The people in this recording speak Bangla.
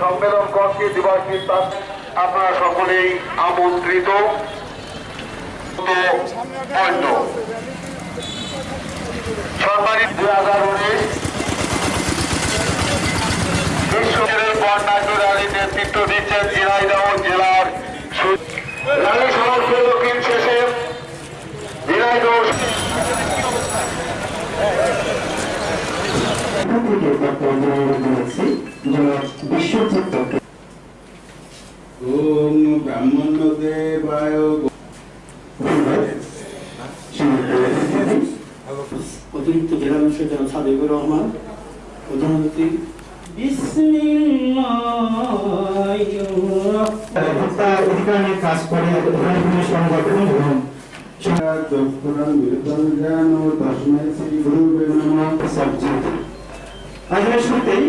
সম্মেলন কক্ষে দিবসটি তার- আপনারা সকলেই আমন্ত্রিত। পয়েন্ট সরকারি দুই হাজার উনিশ বিশ্বের বর্ণাঢ্য র্যালি নেতৃত্ব দিচ্ছেন ঝিনাইদহ জেলার সু- নারী শহর শেষে ঝিনাইদহ বিশ্বজিৎ ওম ব্রাহ্মণদেবায় ধন্যবাদ অতিরিক্ত জেলা জনাব সাদেকুর রহমান প্রধানমন্ত্রী কাজ করে সংগঠন এবং আজকের শুরুতেই